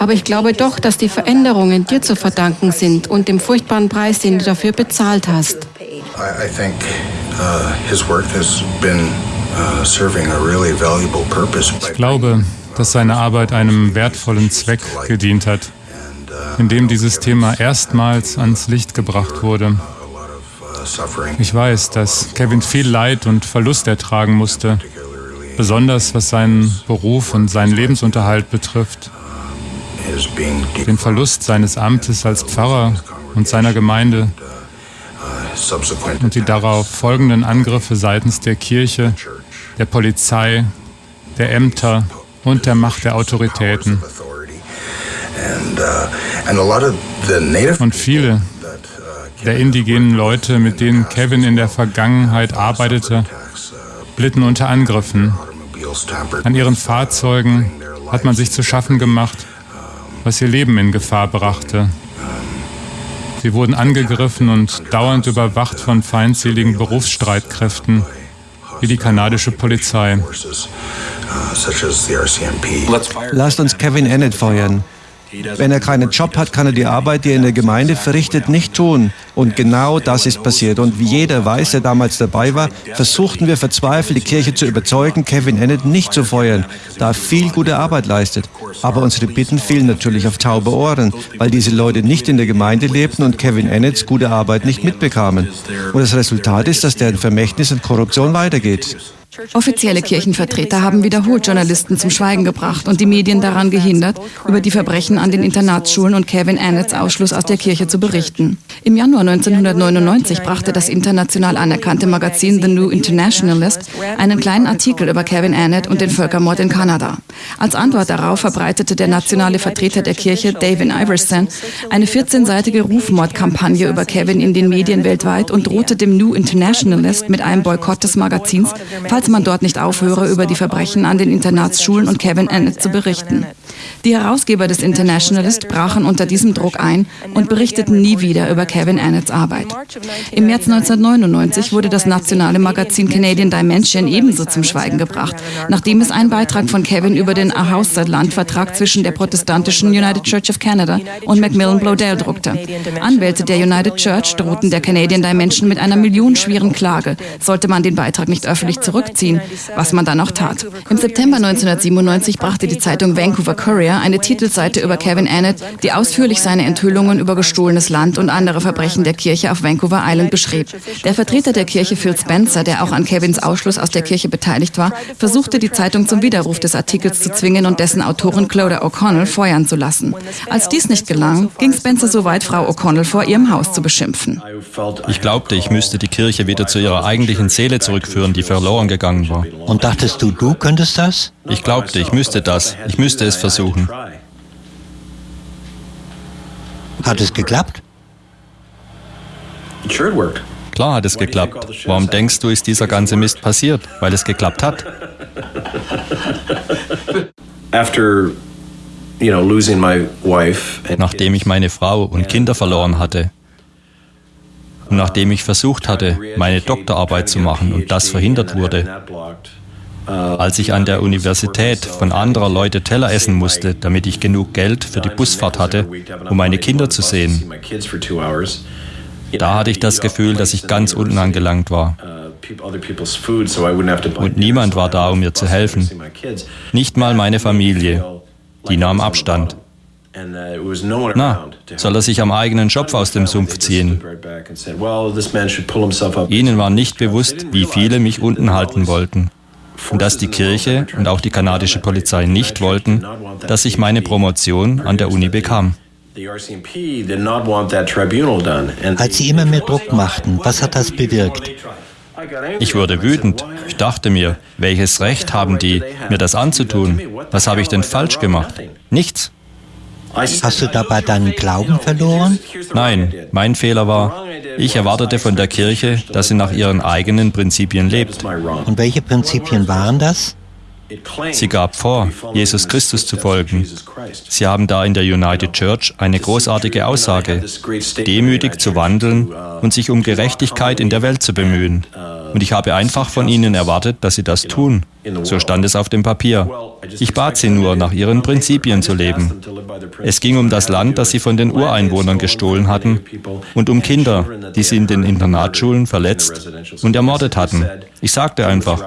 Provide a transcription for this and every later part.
Aber ich glaube doch, dass die Veränderungen dir zu verdanken sind und dem furchtbaren Preis, den du dafür bezahlt hast. I, I think uh, his work has been uh, ich glaube, dass seine Arbeit einem wertvollen Zweck gedient hat, indem dieses Thema erstmals ans Licht gebracht wurde. Ich weiß, dass Kevin viel Leid und Verlust ertragen musste, besonders was seinen Beruf und seinen Lebensunterhalt betrifft. Den Verlust seines Amtes als Pfarrer und seiner Gemeinde und die darauf folgenden Angriffe seitens der Kirche, der Polizei, der Ämter und der Macht der Autoritäten. Und viele der indigenen Leute, mit denen Kevin in der Vergangenheit arbeitete, litten unter Angriffen. An ihren Fahrzeugen hat man sich zu schaffen gemacht, was ihr Leben in Gefahr brachte. Sie wurden angegriffen und dauernd überwacht von feindseligen Berufsstreitkräften wie die kanadische Polizei. Lasst uns Kevin Annett feuern. Wenn er keinen Job hat, kann er die Arbeit, die er in der Gemeinde verrichtet, nicht tun. Und genau das ist passiert. Und wie jeder weiß, der damals dabei war, versuchten wir verzweifelt, die Kirche zu überzeugen, Kevin Annett nicht zu feuern, da er viel gute Arbeit leistet. Aber unsere Bitten fielen natürlich auf taube Ohren, weil diese Leute nicht in der Gemeinde lebten und Kevin Annetts gute Arbeit nicht mitbekamen. Und das Resultat ist, dass deren Vermächtnis und Korruption weitergeht. Offizielle Kirchenvertreter haben wiederholt Journalisten zum Schweigen gebracht und die Medien daran gehindert, über die Verbrechen an den Internatsschulen und Kevin Annetts Ausschluss aus der Kirche zu berichten. Im Januar 1999 brachte das international anerkannte Magazin The New Internationalist einen kleinen Artikel über Kevin Annett und den Völkermord in Kanada. Als Antwort darauf verbreitete der nationale Vertreter der Kirche, David Iverson, eine 14-seitige Rufmordkampagne über Kevin in den Medien weltweit und drohte dem New Internationalist mit einem Boykott des Magazins, falls falls man dort nicht aufhöre, über die Verbrechen an den Internatsschulen und Kevin Annett zu berichten. Die Herausgeber des Internationalist brachen unter diesem Druck ein und berichteten nie wieder über Kevin Annetts Arbeit. Im März 1999 wurde das nationale Magazin Canadian Dimension ebenso zum Schweigen gebracht, nachdem es einen Beitrag von Kevin über den Ahausat-Landvertrag zwischen der protestantischen United Church of Canada und Macmillan Bloedel druckte. Anwälte der United Church drohten der Canadian Dimension mit einer millionenschweren Klage, sollte man den Beitrag nicht öffentlich zurück zurückziehen, was man dann auch tat. Im September 1997 brachte die Zeitung Vancouver Courier eine Titelseite über Kevin Annett, die ausführlich seine Enthüllungen über gestohlenes Land und andere Verbrechen der Kirche auf Vancouver Island beschrieb. Der Vertreter der Kirche Phil Spencer, der auch an Kevins Ausschluss aus der Kirche beteiligt war, versuchte die Zeitung zum Widerruf des Artikels zu zwingen und dessen Autorin Clodagh O'Connell feuern zu lassen. Als dies nicht gelang, ging Spencer so weit, Frau O'Connell vor ihrem Haus zu beschimpfen. Ich glaubte, ich müsste die Kirche wieder zu ihrer eigentlichen Seele zurückführen, die verloren gegangen gegangen war. Und dachtest du, du könntest das? Ich glaubte, ich müsste das. Ich müsste es versuchen. Hat es geklappt? Klar hat es geklappt. Warum denkst du, ist dieser ganze Mist passiert? Weil es geklappt hat. Nachdem ich meine Frau und Kinder verloren hatte, und nachdem ich versucht hatte, meine Doktorarbeit zu machen und das verhindert wurde, als ich an der Universität von anderer Leute Teller essen musste, damit ich genug Geld für die Busfahrt hatte, um meine Kinder zu sehen, da hatte ich das Gefühl, dass ich ganz unten angelangt war. Und niemand war da, um mir zu helfen. Nicht mal meine Familie. Die nahm Abstand. Uh, Na, soll er sich am eigenen Schopf aus dem Sumpf ziehen? Ihnen war nicht bewusst, wie viele mich unten halten wollten. Und dass die Kirche und auch die kanadische Polizei nicht wollten, dass ich meine Promotion an der Uni bekam. Als Sie immer mehr Druck machten, was hat das bewirkt? Ich wurde wütend. Ich dachte mir, welches Recht haben die, mir das anzutun? Was habe ich denn falsch gemacht? Nichts. Hast du dabei deinen Glauben verloren? Nein, mein Fehler war, ich erwartete von der Kirche, dass sie nach ihren eigenen Prinzipien lebt. Und welche Prinzipien waren das? Sie gab vor, Jesus Christus zu folgen. Sie haben da in der United Church eine großartige Aussage, demütig zu wandeln und sich um Gerechtigkeit in der Welt zu bemühen. Und ich habe einfach von ihnen erwartet, dass sie das tun. So stand es auf dem Papier. Ich bat sie nur, nach ihren Prinzipien zu leben. Es ging um das Land, das sie von den Ureinwohnern gestohlen hatten und um Kinder, die sie in den Internatsschulen verletzt und ermordet hatten. Ich sagte einfach,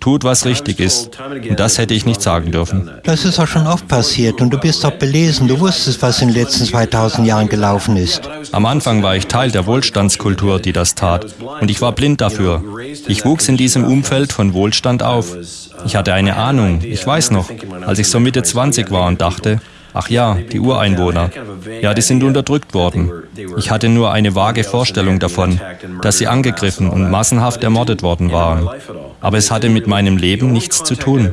tut, was richtig ist. Und das hätte ich nicht sagen dürfen. Das ist auch schon oft passiert und du bist doch belesen. Du wusstest, was in den letzten 2000 Jahren gelaufen ist. Am Anfang war ich Teil der Wohlstandskultur, die das tat. Und ich war blind dafür. Ich wuchs in diesem Umfeld von Wohlstand auf. Ich hatte eine Ahnung, ich weiß noch, als ich so Mitte 20 war und dachte, Ach ja, die Ureinwohner. Ja, die sind unterdrückt worden. Ich hatte nur eine vage Vorstellung davon, dass sie angegriffen und massenhaft ermordet worden waren. Aber es hatte mit meinem Leben nichts zu tun.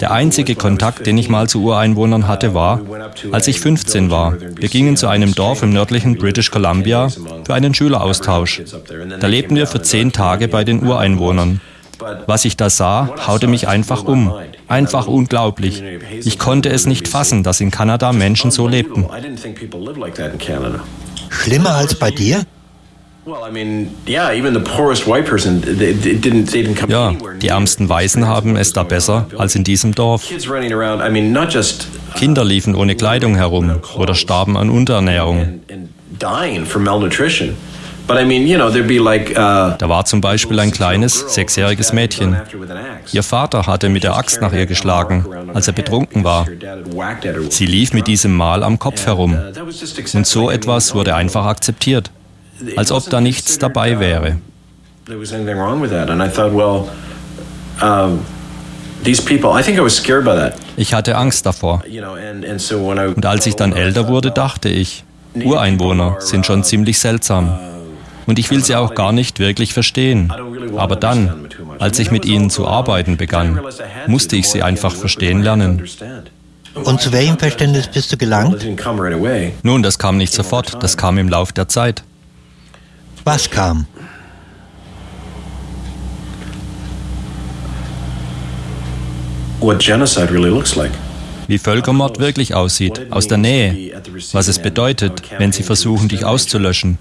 Der einzige Kontakt, den ich mal zu Ureinwohnern hatte, war, als ich 15 war. Wir gingen zu einem Dorf im nördlichen British Columbia für einen Schüleraustausch. Da lebten wir für zehn Tage bei den Ureinwohnern. Was ich da sah, haute mich einfach um. Einfach unglaublich. Ich konnte es nicht fassen, dass in Kanada Menschen so lebten. Schlimmer als bei dir? Ja, die ärmsten Weißen haben es da besser als in diesem Dorf. Kinder liefen ohne Kleidung herum oder starben an Unterernährung. Uh, da war zum Beispiel ein kleines, sechsjähriges Mädchen. Ihr Vater hatte mit der Axt nach ihr geschlagen, als er betrunken war. Sie lief mit diesem Mal am Kopf uh, herum. Und so etwas wurde einfach akzeptiert, als ob da nichts dabei wäre. Ich hatte Angst davor. Und als ich dann älter wurde, dachte ich, Ureinwohner sind schon ziemlich seltsam. Und ich will sie auch gar nicht wirklich verstehen. Aber dann, als ich mit ihnen zu arbeiten begann, musste ich sie einfach verstehen lernen. Und zu welchem Verständnis bist du gelangt? Nun, das kam nicht sofort, das kam im Lauf der Zeit. Was kam? Wie Völkermord wirklich aussieht, aus der Nähe, was es bedeutet, wenn sie versuchen, dich auszulöschen,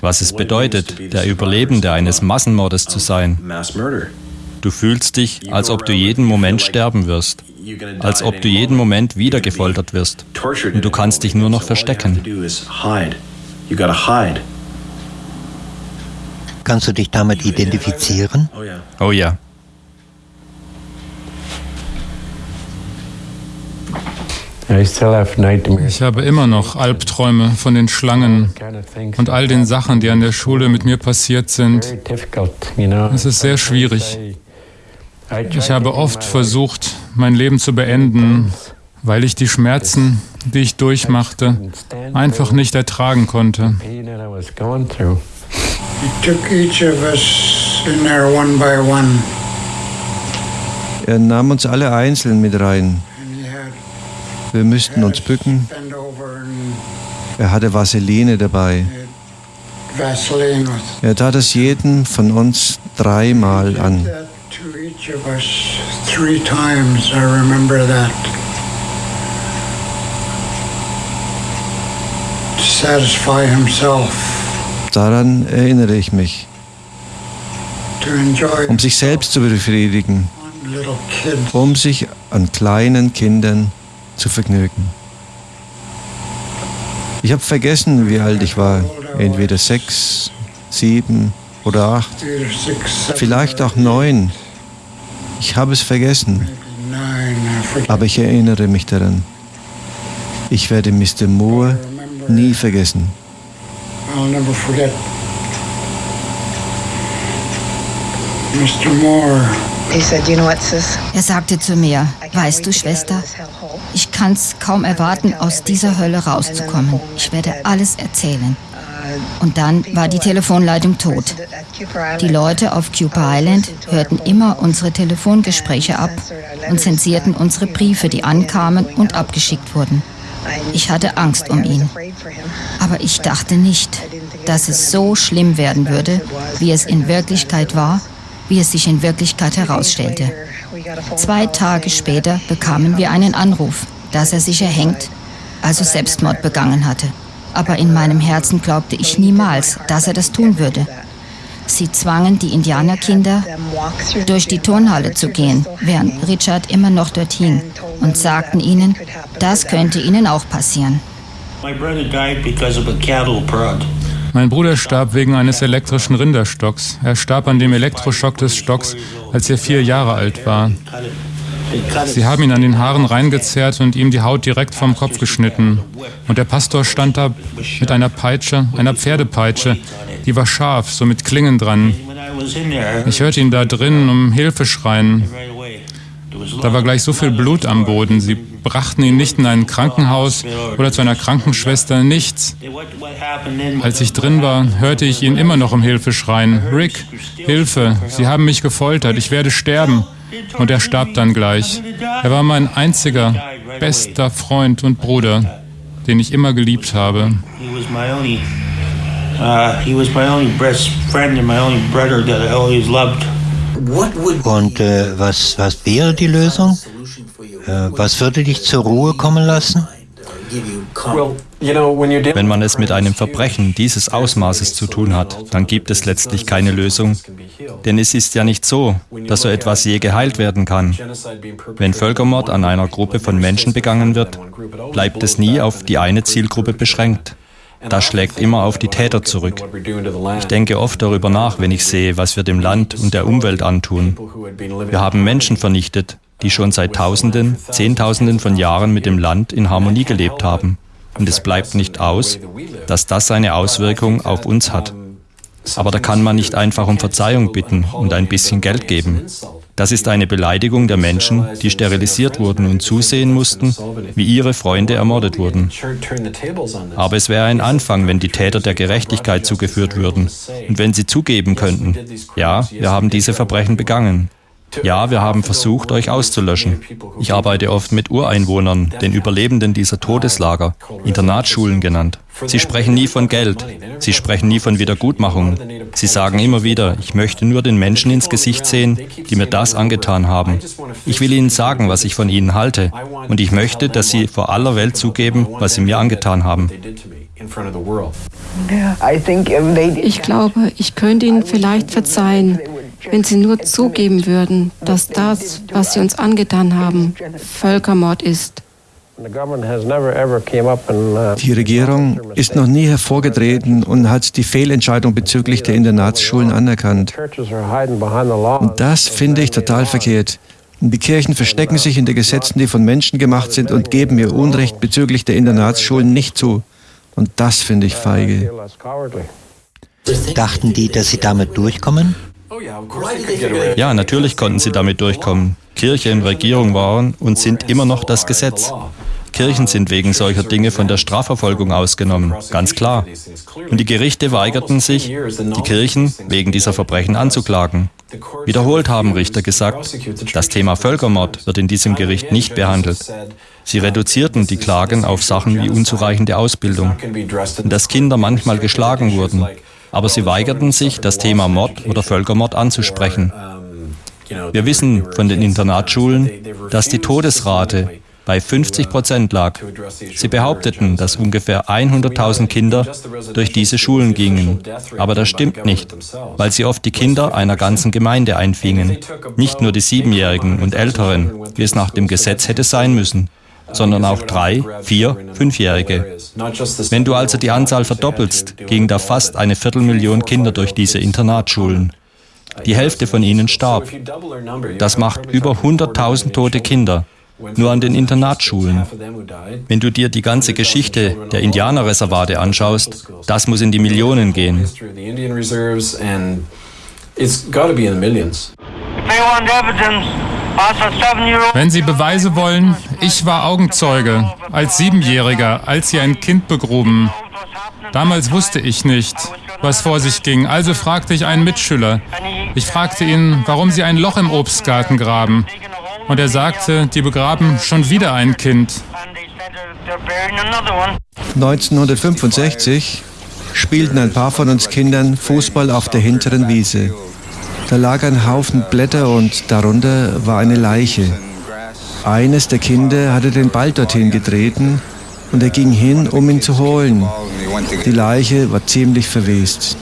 was es bedeutet, der Überlebende eines Massenmordes zu sein. Du fühlst dich, als ob du jeden Moment sterben wirst, als ob du jeden Moment wieder gefoltert wirst. Und du kannst dich nur noch verstecken. Kannst du dich damit identifizieren? Oh ja. Ich habe immer noch Albträume von den Schlangen und all den Sachen, die an der Schule mit mir passiert sind. Es ist sehr schwierig. Ich habe oft versucht, mein Leben zu beenden, weil ich die Schmerzen, die ich durchmachte, einfach nicht ertragen konnte. Er nahm uns alle einzeln mit rein. Wir müssten uns bücken. Er hatte Vaseline dabei. Er tat es jedem von uns dreimal an. Daran erinnere ich mich. Um sich selbst zu befriedigen. Um sich an kleinen Kindern zu vergnügen. Ich habe vergessen, wie alt ich war. Entweder sechs, sieben oder acht, vielleicht auch neun. Ich habe es vergessen, aber ich erinnere mich daran. Ich werde Mr. Moore nie vergessen. Mr. Moore. Er sagte zu mir, weißt du, Schwester, ich kann es kaum erwarten, aus dieser Hölle rauszukommen. Ich werde alles erzählen. Und dann war die Telefonleitung tot. Die Leute auf Cuba Island hörten immer unsere Telefongespräche ab und zensierten unsere Briefe, die ankamen und abgeschickt wurden. Ich hatte Angst um ihn. Aber ich dachte nicht, dass es so schlimm werden würde, wie es in Wirklichkeit war wie es sich in Wirklichkeit herausstellte. Zwei Tage später bekamen wir einen Anruf, dass er sich erhängt, also Selbstmord begangen hatte. Aber in meinem Herzen glaubte ich niemals, dass er das tun würde. Sie zwangen die Indianerkinder, durch die Turnhalle zu gehen, während Richard immer noch dort hing, und sagten ihnen, das könnte ihnen auch passieren. Mein Bruder starb wegen eines elektrischen Rinderstocks. Er starb an dem Elektroschock des Stocks, als er vier Jahre alt war. Sie haben ihn an den Haaren reingezerrt und ihm die Haut direkt vom Kopf geschnitten. Und der Pastor stand da mit einer Peitsche, einer Pferdepeitsche, die war scharf, so mit Klingen dran. Ich hörte ihn da drin um Hilfe schreien. Da war gleich so viel Blut am Boden. Sie brachten ihn nicht in ein Krankenhaus oder zu einer Krankenschwester, nichts. Als ich drin war, hörte ich ihn immer noch um Hilfe schreien. Rick, Hilfe, Sie haben mich gefoltert, ich werde sterben. Und er starb dann gleich. Er war mein einziger, bester Freund und Bruder, den ich immer geliebt habe. Und äh, was, was wäre die Lösung? Äh, was würde dich zur Ruhe kommen lassen? Wenn man es mit einem Verbrechen dieses Ausmaßes zu tun hat, dann gibt es letztlich keine Lösung. Denn es ist ja nicht so, dass so etwas je geheilt werden kann. Wenn Völkermord an einer Gruppe von Menschen begangen wird, bleibt es nie auf die eine Zielgruppe beschränkt. Das schlägt immer auf die Täter zurück. Ich denke oft darüber nach, wenn ich sehe, was wir dem Land und der Umwelt antun. Wir haben Menschen vernichtet, die schon seit Tausenden, Zehntausenden von Jahren mit dem Land in Harmonie gelebt haben. Und es bleibt nicht aus, dass das seine Auswirkung auf uns hat. Aber da kann man nicht einfach um Verzeihung bitten und ein bisschen Geld geben. Das ist eine Beleidigung der Menschen, die sterilisiert wurden und zusehen mussten, wie ihre Freunde ermordet wurden. Aber es wäre ein Anfang, wenn die Täter der Gerechtigkeit zugeführt würden und wenn sie zugeben könnten, ja, wir haben diese Verbrechen begangen. Ja, wir haben versucht, euch auszulöschen. Ich arbeite oft mit Ureinwohnern, den Überlebenden dieser Todeslager, Internatsschulen genannt. Sie sprechen nie von Geld. Sie sprechen nie von Wiedergutmachung. Sie sagen immer wieder, ich möchte nur den Menschen ins Gesicht sehen, die mir das angetan haben. Ich will ihnen sagen, was ich von ihnen halte. Und ich möchte, dass sie vor aller Welt zugeben, was sie mir angetan haben. Ich glaube, ich könnte ihnen vielleicht verzeihen, wenn sie nur zugeben würden, dass das, was sie uns angetan haben, Völkermord ist. Die Regierung ist noch nie hervorgetreten und hat die Fehlentscheidung bezüglich der Internatsschulen anerkannt. Und das finde ich total verkehrt. Die Kirchen verstecken sich hinter Gesetzen, die von Menschen gemacht sind und geben ihr Unrecht bezüglich der Internatsschulen nicht zu. Und das finde ich feige. Dachten die, dass sie damit durchkommen? Ja, natürlich konnten sie damit durchkommen. Kirche und Regierung waren und sind immer noch das Gesetz. Kirchen sind wegen solcher Dinge von der Strafverfolgung ausgenommen, ganz klar. Und die Gerichte weigerten sich, die Kirchen wegen dieser Verbrechen anzuklagen. Wiederholt haben Richter gesagt, das Thema Völkermord wird in diesem Gericht nicht behandelt. Sie reduzierten die Klagen auf Sachen wie unzureichende Ausbildung und dass Kinder manchmal geschlagen wurden aber sie weigerten sich, das Thema Mord oder Völkermord anzusprechen. Wir wissen von den Internatsschulen, dass die Todesrate bei 50 Prozent lag. Sie behaupteten, dass ungefähr 100.000 Kinder durch diese Schulen gingen. Aber das stimmt nicht, weil sie oft die Kinder einer ganzen Gemeinde einfingen. Nicht nur die Siebenjährigen und Älteren, wie es nach dem Gesetz hätte sein müssen sondern auch drei, vier, fünfjährige. Wenn du also die Anzahl verdoppelst, gingen da fast eine Viertelmillion Kinder durch diese Internatsschulen. Die Hälfte von ihnen starb. Das macht über 100.000 tote Kinder, nur an den Internatsschulen. Wenn du dir die ganze Geschichte der Indianerreservate anschaust, das muss in die Millionen gehen. It's got to be in the millions. They want evidence wenn Sie Beweise wollen, ich war Augenzeuge als Siebenjähriger, als Sie ein Kind begruben. Damals wusste ich nicht, was vor sich ging, also fragte ich einen Mitschüler. Ich fragte ihn, warum sie ein Loch im Obstgarten graben. Und er sagte, die begraben schon wieder ein Kind. 1965 spielten ein paar von uns Kindern Fußball auf der hinteren Wiese. Da lag ein Haufen Blätter und darunter war eine Leiche. Eines der Kinder hatte den Ball dorthin getreten und er ging hin, um ihn zu holen. Die Leiche war ziemlich verwest.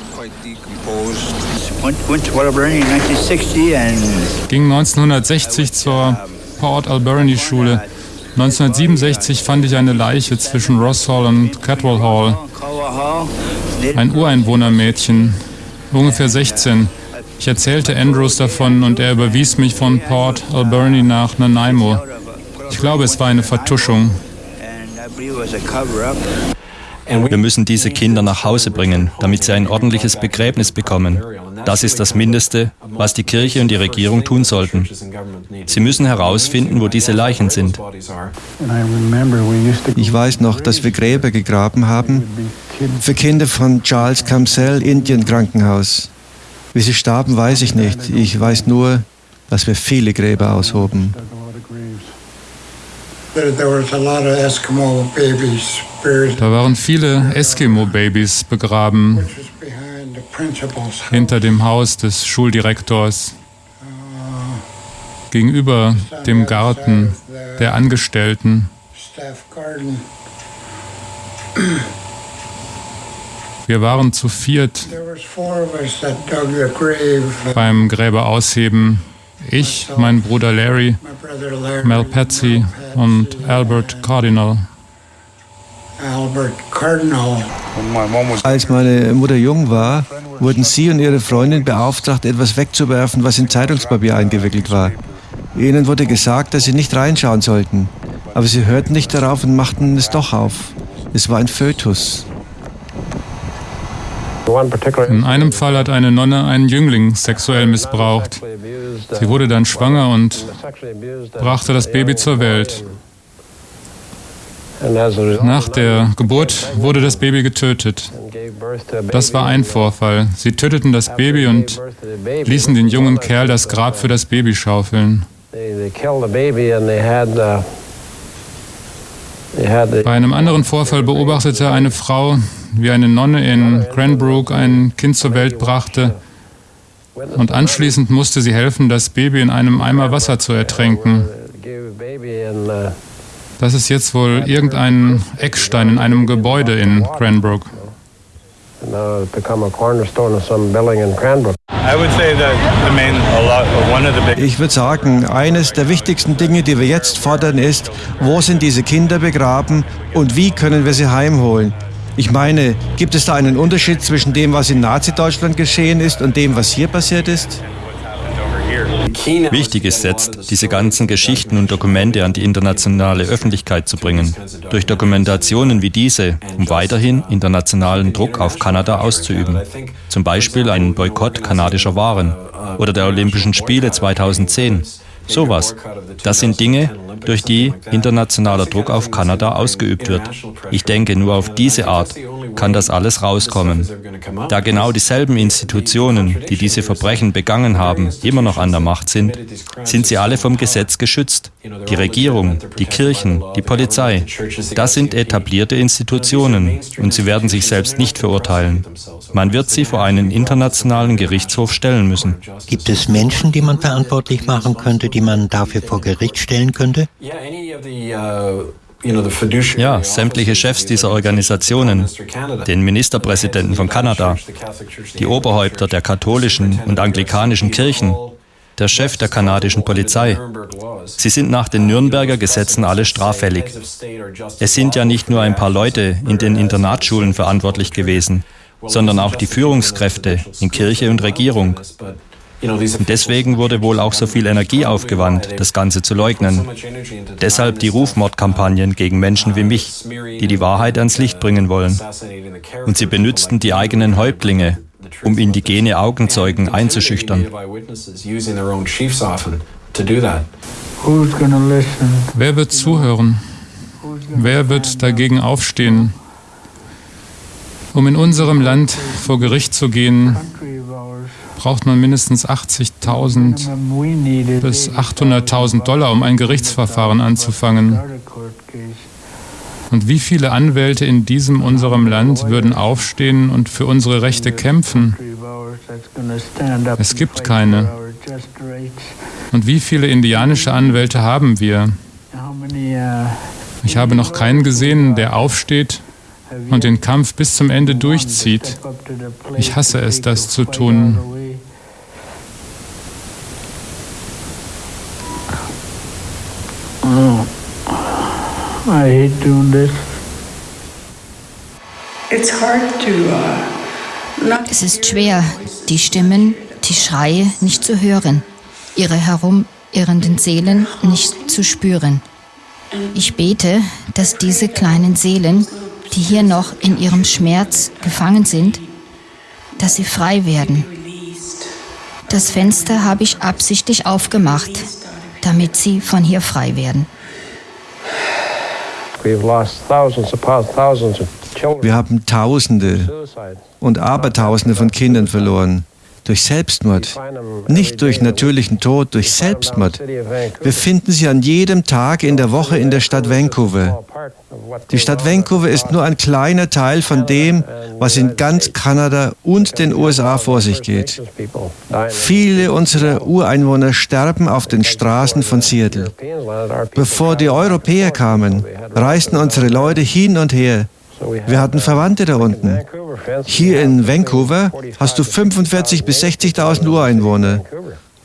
Ging 1960 zur Port Alberni Schule. 1967 fand ich eine Leiche zwischen Ross Hall und Catwall Hall. Ein Ureinwohnermädchen, ungefähr 16. Ich erzählte Andrews davon und er überwies mich von Port Alberni nach Nanaimo. Ich glaube, es war eine Vertuschung. Wir müssen diese Kinder nach Hause bringen, damit sie ein ordentliches Begräbnis bekommen. Das ist das Mindeste, was die Kirche und die Regierung tun sollten. Sie müssen herausfinden, wo diese Leichen sind. Ich weiß noch, dass wir Gräber gegraben haben für Kinder von Charles Camsell Indian Krankenhaus. Wie sie starben, weiß ich nicht. Ich weiß nur, dass wir viele Gräber aushoben. Da waren viele Eskimo-Babys begraben hinter dem Haus des Schuldirektors, gegenüber dem Garten der Angestellten. Wir waren zu viert beim Gräberausheben. Ich, mein Bruder Larry, Mel Patsy und Albert Cardinal. Als meine Mutter jung war, wurden sie und ihre Freundin beauftragt, etwas wegzuwerfen, was in Zeitungspapier eingewickelt war. Ihnen wurde gesagt, dass sie nicht reinschauen sollten. Aber sie hörten nicht darauf und machten es doch auf. Es war ein Fötus. In einem Fall hat eine Nonne einen Jüngling sexuell missbraucht. Sie wurde dann schwanger und brachte das Baby zur Welt. Nach der Geburt wurde das Baby getötet. Das war ein Vorfall. Sie töteten das Baby und ließen den jungen Kerl das Grab für das Baby schaufeln. Bei einem anderen Vorfall beobachtete eine Frau, wie eine Nonne in Cranbrook ein Kind zur Welt brachte und anschließend musste sie helfen, das Baby in einem Eimer Wasser zu ertränken. Das ist jetzt wohl irgendein Eckstein in einem Gebäude in Cranbrook. Ich würde sagen, eines der wichtigsten Dinge, die wir jetzt fordern, ist, wo sind diese Kinder begraben und wie können wir sie heimholen? Ich meine, gibt es da einen Unterschied zwischen dem, was in Nazi-Deutschland geschehen ist und dem, was hier passiert ist? Wichtig ist jetzt, diese ganzen Geschichten und Dokumente an die internationale Öffentlichkeit zu bringen. Durch Dokumentationen wie diese, um weiterhin internationalen Druck auf Kanada auszuüben. Zum Beispiel einen Boykott kanadischer Waren oder der Olympischen Spiele 2010. Sowas. Das sind Dinge, durch die internationaler Druck auf Kanada ausgeübt wird. Ich denke, nur auf diese Art kann das alles rauskommen. Da genau dieselben Institutionen, die diese Verbrechen begangen haben, immer noch an der Macht sind, sind sie alle vom Gesetz geschützt. Die Regierung, die Kirchen, die Polizei. Das sind etablierte Institutionen und sie werden sich selbst nicht verurteilen. Man wird sie vor einen internationalen Gerichtshof stellen müssen. Gibt es Menschen, die man verantwortlich machen könnte, die man dafür vor Gericht stellen könnte? Ja, sämtliche Chefs dieser Organisationen, den Ministerpräsidenten von Kanada, die Oberhäupter der katholischen und anglikanischen Kirchen, der Chef der kanadischen Polizei. Sie sind nach den Nürnberger Gesetzen alle straffällig. Es sind ja nicht nur ein paar Leute in den Internatsschulen verantwortlich gewesen, sondern auch die Führungskräfte in Kirche und Regierung. Und deswegen wurde wohl auch so viel Energie aufgewandt, das Ganze zu leugnen. Deshalb die Rufmordkampagnen gegen Menschen wie mich, die die Wahrheit ans Licht bringen wollen. Und sie benützten die eigenen Häuptlinge, um indigene Augenzeugen einzuschüchtern. Wer wird zuhören? Wer wird dagegen aufstehen? Um in unserem Land vor Gericht zu gehen, braucht man mindestens 80.000 bis 800.000 Dollar, um ein Gerichtsverfahren anzufangen. Und wie viele Anwälte in diesem unserem Land würden aufstehen und für unsere Rechte kämpfen? Es gibt keine. Und wie viele indianische Anwälte haben wir? Ich habe noch keinen gesehen, der aufsteht und den Kampf bis zum Ende durchzieht. Ich hasse es, das zu tun. I hate doing this. Uh, es ist schwer, die Stimmen, die Schreie nicht zu hören, ihre herumirrenden Seelen nicht zu spüren. Ich bete, dass diese kleinen Seelen, die hier noch in ihrem Schmerz gefangen sind, dass sie frei werden. Das Fenster habe ich absichtlich aufgemacht, damit sie von hier frei werden. Wir haben Tausende und Abertausende von Kindern verloren durch Selbstmord. Nicht durch natürlichen Tod, durch Selbstmord. Wir finden sie an jedem Tag in der Woche in der Stadt Vancouver. Die Stadt Vancouver ist nur ein kleiner Teil von dem, was in ganz Kanada und den USA vor sich geht. Viele unserer Ureinwohner sterben auf den Straßen von Seattle. Bevor die Europäer kamen, reisten unsere Leute hin und her wir hatten Verwandte da unten. Hier in Vancouver hast du 45.000 bis 60.000 Ureinwohner.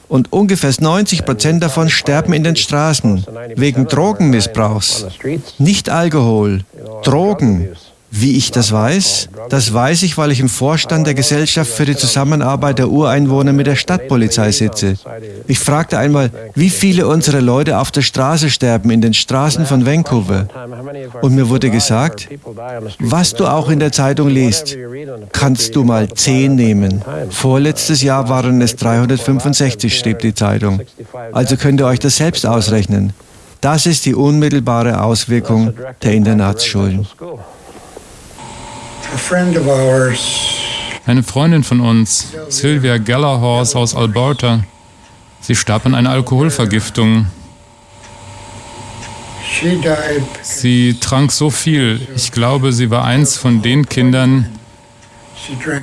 Und ungefähr 90 Prozent davon sterben in den Straßen wegen Drogenmissbrauchs. Nicht Alkohol, Drogen. Wie ich das weiß? Das weiß ich, weil ich im Vorstand der Gesellschaft für die Zusammenarbeit der Ureinwohner mit der Stadtpolizei sitze. Ich fragte einmal, wie viele unserer Leute auf der Straße sterben, in den Straßen von Vancouver. Und mir wurde gesagt, was du auch in der Zeitung liest, kannst du mal zehn nehmen. Vorletztes Jahr waren es 365, schrieb die Zeitung. Also könnt ihr euch das selbst ausrechnen. Das ist die unmittelbare Auswirkung der Internatsschulen. Eine Freundin von uns, Sylvia Gellerhorse aus Alberta, sie starb an einer Alkoholvergiftung. Sie trank so viel. Ich glaube, sie war eins von den Kindern,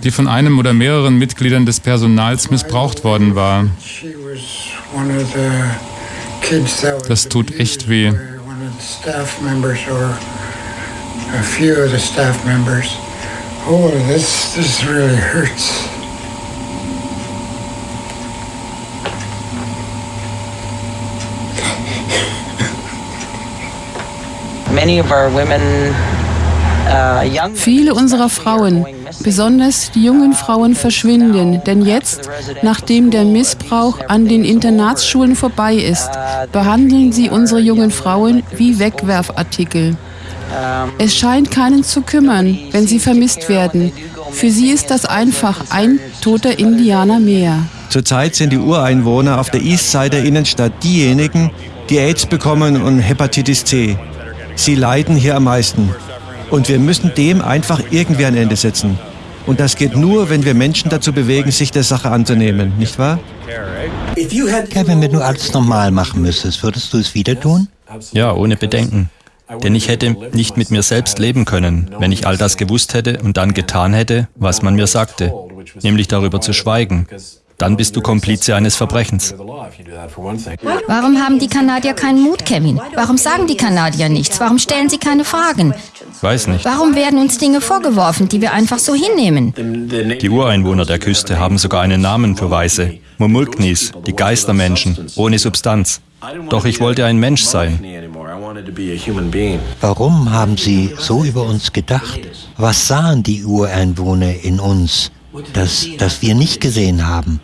die von einem oder mehreren Mitgliedern des Personals missbraucht worden war. Das tut echt weh. A few of the staff members. Oh, this, this really hurts. Uh, Viele unserer Frauen, besonders die jungen Frauen, verschwinden, denn jetzt, nachdem der Missbrauch an den Internatsschulen vorbei ist, behandeln sie unsere jungen Frauen wie Wegwerfartikel. Es scheint keinen zu kümmern, wenn sie vermisst werden. Für sie ist das einfach ein toter Indianer mehr. Zurzeit sind die Ureinwohner auf der Eastside der Innenstadt diejenigen, die AIDS bekommen und Hepatitis C. Sie leiden hier am meisten. Und wir müssen dem einfach irgendwie ein Ende setzen. Und das geht nur, wenn wir Menschen dazu bewegen, sich der Sache anzunehmen, nicht wahr? Kevin, wenn du alles normal machen müsstest, würdest du es wieder tun? Ja, ohne Bedenken. Denn ich hätte nicht mit mir selbst leben können, wenn ich all das gewusst hätte und dann getan hätte, was man mir sagte, nämlich darüber zu schweigen. Dann bist du Komplize eines Verbrechens. Warum haben die Kanadier keinen Mut, Kevin? Warum sagen die Kanadier nichts? Warum stellen sie keine Fragen? Weiß nicht. Warum werden uns Dinge vorgeworfen, die wir einfach so hinnehmen? Die Ureinwohner der Küste haben sogar einen Namen für Weiße. Mumulknis, die Geistermenschen, ohne Substanz. Doch ich wollte ein Mensch sein. Warum haben Sie so über uns gedacht? Was sahen die Ureinwohner in uns, das, das wir nicht gesehen haben?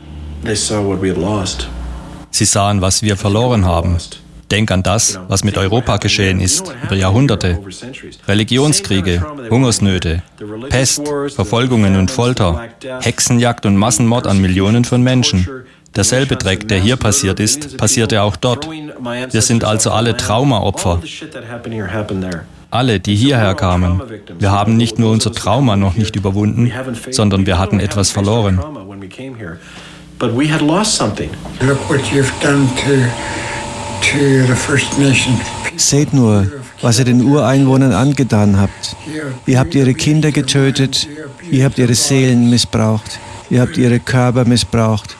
Sie sahen, was wir verloren haben. Denk an das, was mit Europa geschehen ist, über Jahrhunderte. Religionskriege, Hungersnöte, Pest, Verfolgungen und Folter, Hexenjagd und Massenmord an Millionen von Menschen. Derselbe Dreck, der hier passiert ist, passierte auch dort. Wir sind also alle Traumaopfer. Alle, die hierher kamen. Wir haben nicht nur unser Trauma noch nicht überwunden, sondern wir hatten etwas verloren. Seht nur, was ihr den Ureinwohnern angetan habt. Ihr habt ihre Kinder getötet, ihr habt ihre Seelen missbraucht, ihr habt ihre Körper missbraucht.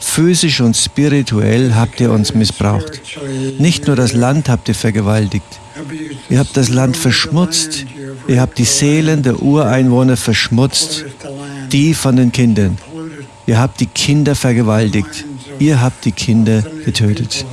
Physisch und spirituell habt ihr uns missbraucht. Nicht nur das Land habt ihr vergewaltigt. Ihr habt das Land verschmutzt. Ihr habt die Seelen der Ureinwohner verschmutzt, die von den Kindern. Ihr habt die Kinder vergewaltigt. Ihr habt die Kinder getötet.